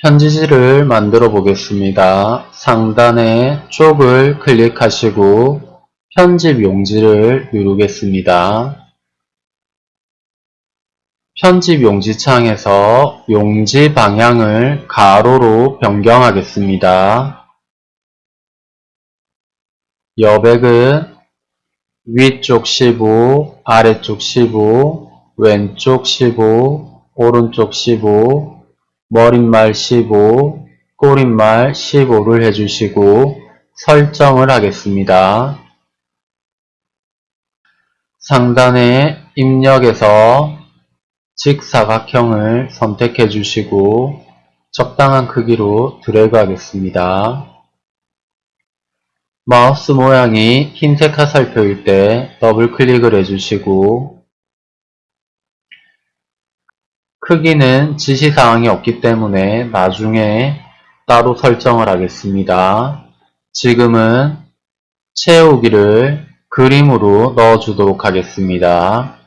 편지지를 만들어 보겠습니다. 상단에 쪽을 클릭하시고 편집 용지를 누르겠습니다. 편집 용지 창에서 용지 방향을 가로로 변경하겠습니다. 여백은 위쪽 15, 아래쪽 15, 왼쪽 15, 오른쪽 15, 머릿말 15, 꼬릿말 15를 해주시고 설정을 하겠습니다. 상단에 입력에서 직사각형을 선택해 주시고 적당한 크기로 드래그 하겠습니다. 마우스 모양이 흰색 화살표일 때 더블 클릭을 해주시고 크기는 지시사항이 없기 때문에 나중에 따로 설정을 하겠습니다. 지금은 채우기를 그림으로 넣어주도록 하겠습니다.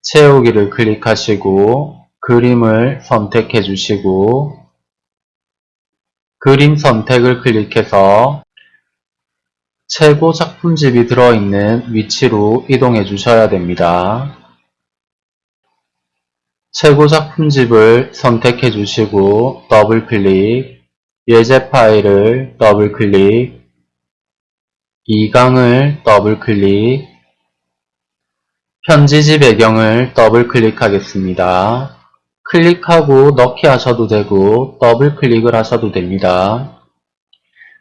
채우기를 클릭하시고 그림을 선택해 주시고 그림 선택을 클릭해서 최고 작품집이 들어있는 위치로 이동해 주셔야 됩니다. 최고 작품집을 선택해 주시고 더블 클릭, 예제 파일을 더블 클릭, 2강을 더블 클릭, 편지지 배경을 더블 클릭하겠습니다. 클릭하고 넣기 하셔도 되고 더블 클릭을 하셔도 됩니다.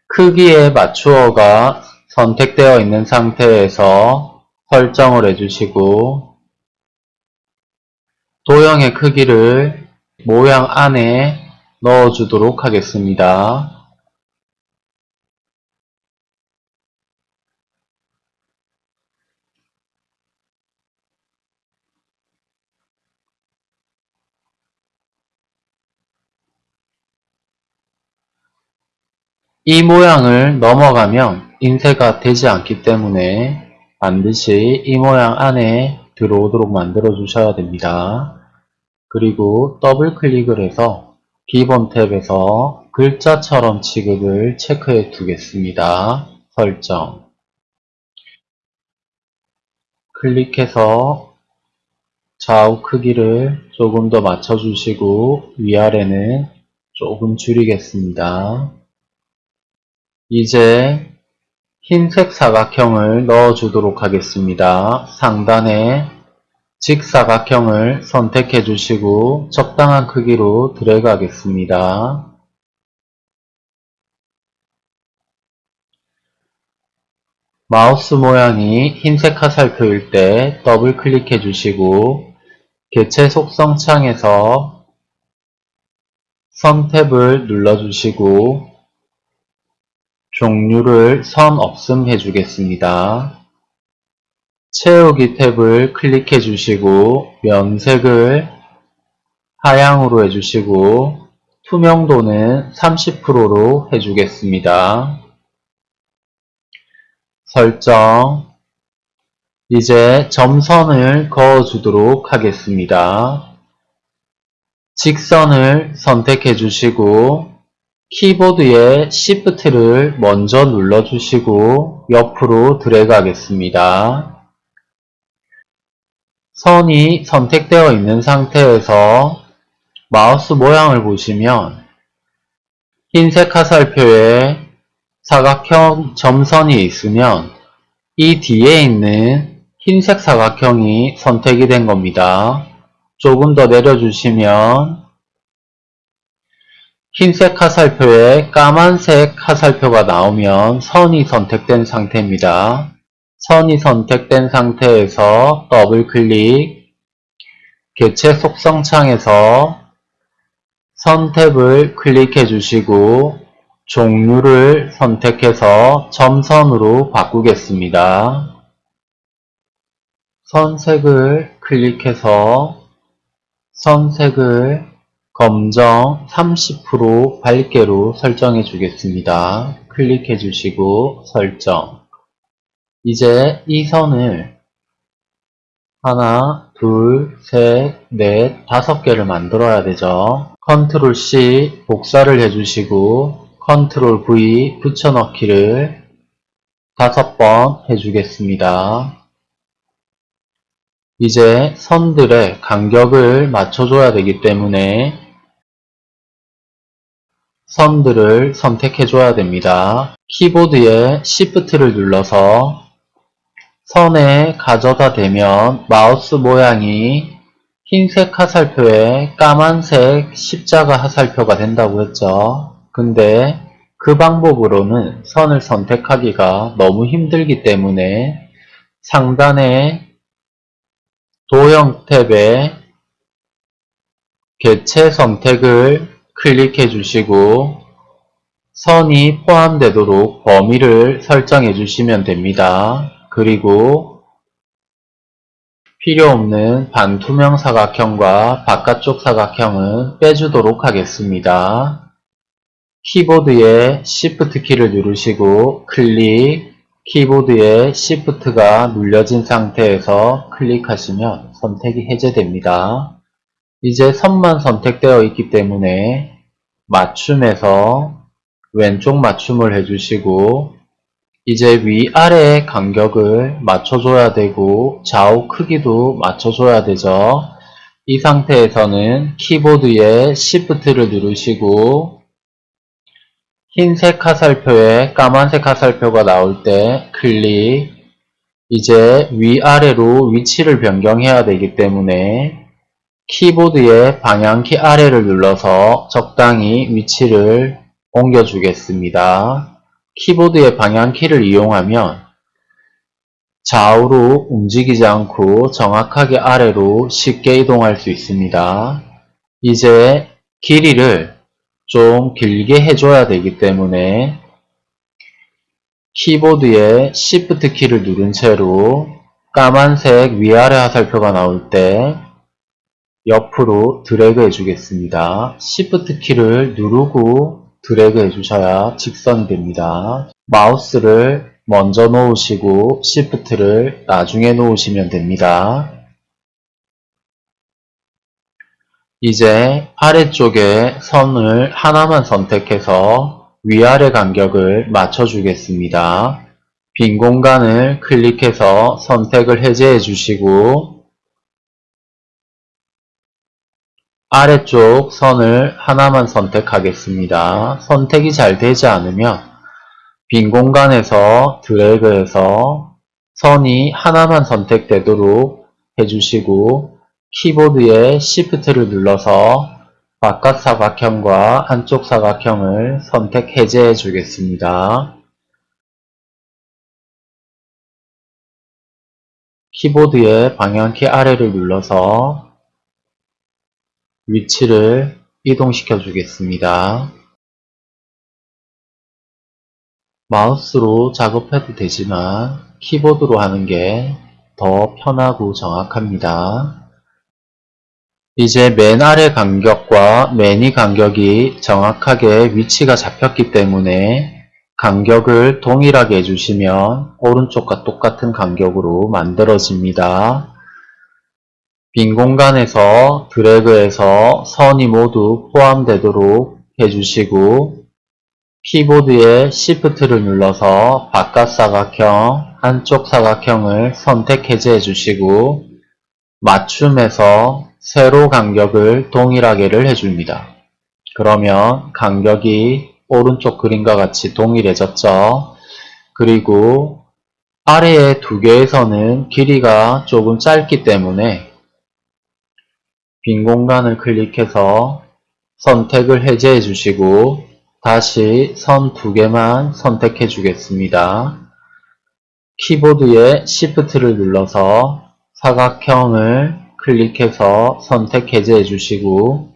크기에 맞추어가 선택되어 있는 상태에서 설정을 해주시고 도형의 크기를 모양 안에 넣어주도록 하겠습니다. 이 모양을 넘어가면 인쇄가 되지 않기 때문에 반드시 이 모양 안에 들어오도록 만들어 주셔야 됩니다. 그리고 더블 클릭을 해서 기본 탭에서 글자처럼 취급을 체크해 두겠습니다. 설정 클릭해서 좌우 크기를 조금 더 맞춰주시고 위아래는 조금 줄이겠습니다. 이제 흰색 사각형을 넣어주도록 하겠습니다. 상단에 직사각형을 선택해 주시고 적당한 크기로 드래그 하겠습니다. 마우스 모양이 흰색 화살표일 때 더블 클릭해 주시고 개체 속성 창에서 선 탭을 눌러 주시고 종류를 선 없음 해주겠습니다. 채우기 탭을 클릭해 주시고 면색을 하향으로 해주시고 투명도는 30%로 해주겠습니다. 설정 이제 점선을 그어주도록 하겠습니다. 직선을 선택해 주시고 키보드의 Shift를 먼저 눌러주시고 옆으로 드래그 하겠습니다. 선이 선택되어 있는 상태에서 마우스 모양을 보시면 흰색 화살표에 사각형 점선이 있으면 이 뒤에 있는 흰색 사각형이 선택이 된 겁니다. 조금 더 내려주시면 흰색 화살표에 까만색 화살표가 나오면 선이 선택된 상태입니다. 선이 선택된 상태에서 더블 클릭, 개체 속성 창에서 선 탭을 클릭해 주시고 종류를 선택해서 점선으로 바꾸겠습니다. 선색을 클릭해서 선색을 검정 30% 밝게로 설정해 주겠습니다. 클릭해 주시고 설정 이제 이 선을 하나, 둘, 셋, 넷, 다섯 개를 만들어야 되죠. control C 복사를 해주시고 control V 붙여넣기를 다섯 번 해주겠습니다. 이제 선들의 간격을 맞춰줘야 되기 때문에 선들을 선택해줘야 됩니다. 키보드에 Shift를 눌러서 선에 가져다 대면 마우스 모양이 흰색 화살표에 까만색 십자가 화살표가 된다고 했죠. 근데 그 방법으로는 선을 선택하기가 너무 힘들기 때문에 상단에 도형 탭에 개체 선택을 클릭해 주시고 선이 포함되도록 범위를 설정해 주시면 됩니다. 그리고 필요 없는 반투명 사각형과 바깥쪽 사각형은 빼주도록 하겠습니다. 키보드에 Shift 키를 누르시고 클릭, 키보드에 Shift가 눌려진 상태에서 클릭하시면 선택이 해제됩니다. 이제 선만 선택되어 있기 때문에 맞춤에서 왼쪽 맞춤을 해주시고 이제 위아래의 간격을 맞춰줘야 되고 좌우 크기도 맞춰줘야 되죠. 이 상태에서는 키보드에 Shift를 누르시고 흰색 화살표에 까만색 화살표가 나올 때 클릭 이제 위아래로 위치를 변경해야 되기 때문에 키보드의 방향키 아래를 눌러서 적당히 위치를 옮겨주겠습니다. 키보드의 방향키를 이용하면 좌우로 움직이지 않고 정확하게 아래로 쉽게 이동할 수 있습니다. 이제 길이를 좀 길게 해줘야 되기 때문에 키보드에 Shift 키를 누른 채로 까만색 위아래 화살표가 나올 때 옆으로 드래그 해주겠습니다. Shift 키를 누르고 드래그 해주셔야 직선이 됩니다. 마우스를 먼저 놓으시고 Shift를 나중에 놓으시면 됩니다. 이제 아래쪽에 선을 하나만 선택해서 위아래 간격을 맞춰주겠습니다. 빈 공간을 클릭해서 선택을 해제해 주시고 아래쪽 선을 하나만 선택하겠습니다. 선택이 잘 되지 않으면 빈 공간에서 드래그해서 선이 하나만 선택되도록 해주시고 키보드에 Shift를 눌러서 바깥 사각형과 안쪽 사각형을 선택 해제해 주겠습니다. 키보드의 방향키 아래를 눌러서 위치를 이동시켜 주겠습니다. 마우스로 작업해도 되지만 키보드로 하는 게 더 편하고 정확합니다. 이제 맨 아래 간격과 맨위 간격이 정확하게 위치가 잡혔기 때문에 간격을 동일하게 해주시면 오른쪽과 똑같은 간격으로 만들어집니다. 빈 공간에서 드래그해서 선이 모두 포함되도록 해주시고 키보드에 Shift를 눌러서 바깥 사각형, 안쪽 사각형을 선택 해제해 주시고 맞춤에서 세로 간격을 동일하게를 해줍니다. 그러면 간격이 오른쪽 그림과 같이 동일해졌죠. 그리고 아래의 두 선은 길이가 조금 짧기 때문에 빈 공간을 클릭해서 선택을 해제해 주시고 다시 선 두 개만 선택해 주겠습니다. 키보드에 Shift를 눌러서 사각형을 클릭해서 선택 해제해 주시고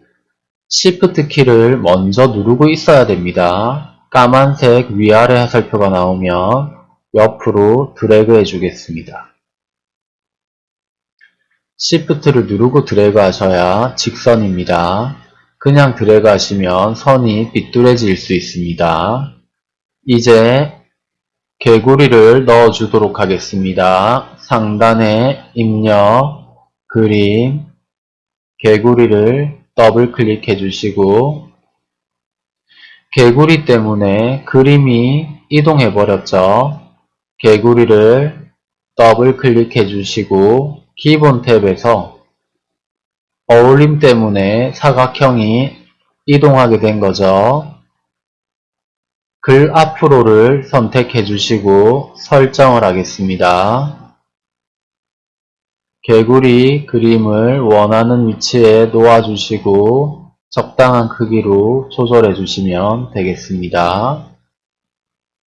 Shift 키를 먼저 누르고 있어야 됩니다. 까만색 위아래 화살표가 나오면 옆으로 드래그 해 주겠습니다. Shift를 누르고 드래그 하셔야 직선입니다. 그냥 드래그 하시면 선이 삐뚤어질 수 있습니다. 이제 개구리를 넣어 주도록 하겠습니다. 상단에 입력, 그림, 개구리를 더블 클릭해 주시고 개구리 때문에 그림이 이동해 버렸죠. 개구리를 더블 클릭해 주시고 기본 탭에서 어울림 때문에 사각형이 이동하게 된 거죠. 글 앞으로를 선택해 주시고 설정을 하겠습니다. 개구리 그림을 원하는 위치에 놓아 주시고 적당한 크기로 조절해 주시면 되겠습니다.